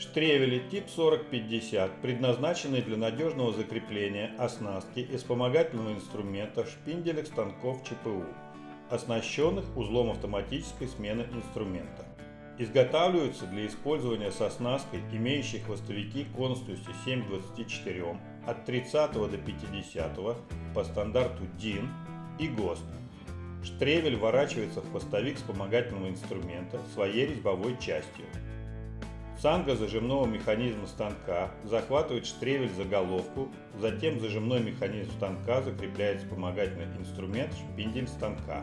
Штревели тип 4050 предназначены для надежного закрепления оснастки и вспомогательного инструмента в шпинделях станков ЧПУ, оснащенных узлом автоматической смены инструмента. Изготавливаются для использования с оснасткой, имеющей хвостовики конусностью 7 к 24 от 30 до 50 по стандарту DIN и ГОСТ. Штревель ворачивается в хвостовик вспомогательного инструмента своей резьбовой частью. Цанга зажимного механизма станка захватывает штревель за головку, затем зажимной механизм станка закрепляет вспомогательный инструмент шпиндель станка.